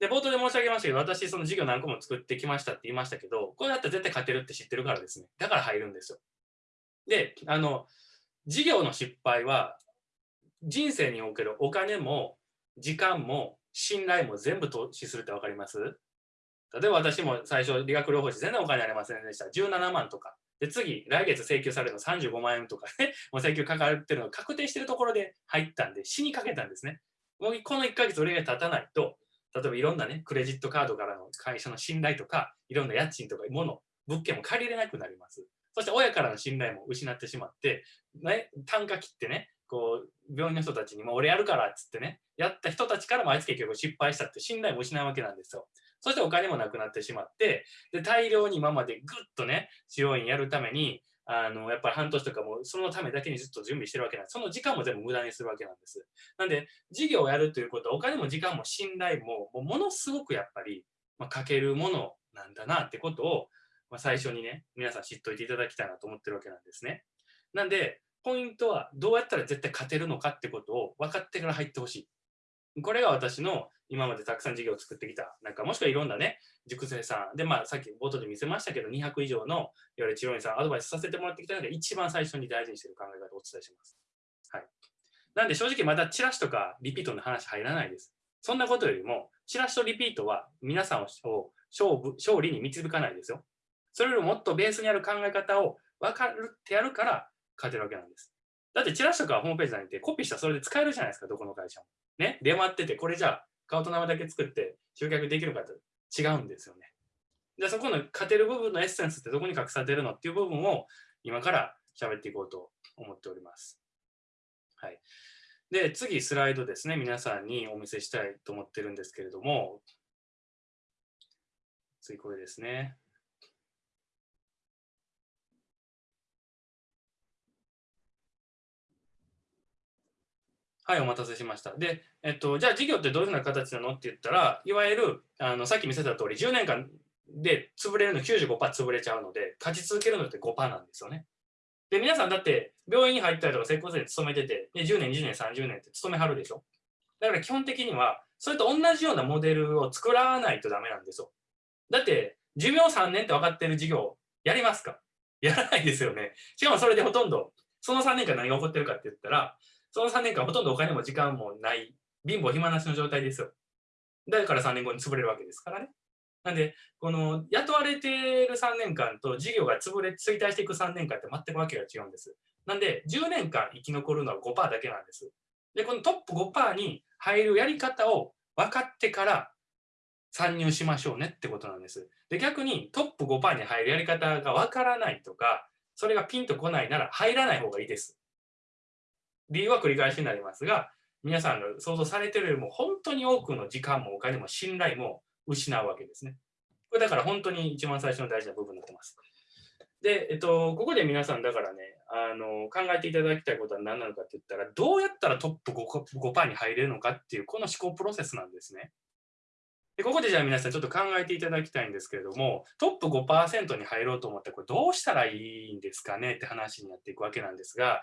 で、冒頭で申し上げましたけど、私、その事業何個も作ってきましたって言いましたけど、これだったら絶対勝てるって知ってるからですね。だから入るんですよ。で、あの、事業の失敗は、人生におけるお金も、時間も、信頼も全部投資するって分かります？例えば私も最初、理学療法士全然お金ありませんでした。17万とか。で、次、来月請求されるの35万円とかね、もう請求かかってるのが確定してるところで入ったんで、死にかけたんですね。もうこの1ヶ月売り上げ立たないと、例えばいろんなね、クレジットカードからの会社の信頼とか、いろんな家賃とか物、物件も借りれなくなります。そして親からの信頼も失ってしまって、ね、単価切ってね、こう、病院の人たちにも俺やるからっつってね、やった人たちからもあいつ結局失敗したって信頼も失うわけなんですよ。そしてお金もなくなってしまって、で、大量に今までぐっとね、治療院やるために、あの、やっぱり半年とかもそのためだけにずっと準備してるわけなんです。その時間も全部無駄にするわけなんです。なんで、事業をやるということは、お金も時間も信頼も、もものすごくやっぱり、まあ、かけるものなんだなってことを、まあ、最初にね、皆さん知っといていただきたいなと思ってるわけなんですね。なんで、ポイントはどうやったら絶対勝てるのかってことを分かってから入ってほしい。これが私の今までたくさん事業を作ってきた、なんかもしくはいろんなね、塾生さん、で、まあさっき冒頭で見せましたけど、200以上のいわゆる治療院さん、アドバイスさせてもらってきたので、一番最初に大事にしている考え方をお伝えします。はい。なんで正直まだチラシとかリピートの話入らないです。そんなことよりも、チラシとリピートは皆さんを勝負勝利に導かないですよ。それよりももっとベースにある考え方を分かるってやるから勝てるわけなんです。だってチラシとかホームページなんてコピーしたらそれで使えるじゃないですか、どこの会社も。ね、出回ってて、これじゃあ顔と名前だけ作って集客できるかと違うんですよね。で、そこの勝てる部分のエッセンスってどこに隠されてるのっていう部分を今から喋っていこうと思っております。はい。で、次スライドですね、皆さんにお見せしたいと思ってるんですけれども、次これですね。はい、お待たせしました。で、えっと、じゃあ事業ってどういうふうな形なの？って言ったら、いわゆる、あの、さっき見せた通り、10年間で潰れるの95%潰れちゃうので、勝ち続けるのって5%なんですよね。で、皆さんだって病院に入ったりとか、接骨院に勤めてて、で10年、20年、30年って勤めはるでしょ？だから基本的には、それと同じようなモデルを作らないとダメなんですよ。だって、寿命3年って分かってる事業、やりますか？やらないですよね。しかもそれでほとんど、その3年間何が起こってるかって言ったら、その3年間ほとんどお金も時間もない、貧乏暇なしの状態ですよ。だから3年後に潰れるわけですからね。なんで、この雇われている3年間と事業が潰れ、衰退していく3年間って全くわけが違うんです。なんで、10年間生き残るのは5%だけなんです。で、このトップ5%に入るやり方を分かってから参入しましょうねってことなんです。で、逆にトップ5%に入るやり方が分からないとか、それがピンとこないなら入らない方がいいです。理由は繰り返しになりますが、皆さんが想像されてるよりも本当に多くの時間もお金も信頼も失うわけですね。これだから本当に一番最初の大事な部分になってます。で、えっと、ここで皆さんだからね、あの、考えていただきたいことは何なのかって言ったら、どうやったらトップ 5%, 5に入れるのかっていう、この思考プロセスなんですね。でここでじゃあ皆さんちょっと考えていただきたいんですけれども、トップ5%に入ろうと思ったらこれどうしたらいいんですかねって話になっていくわけなんですが、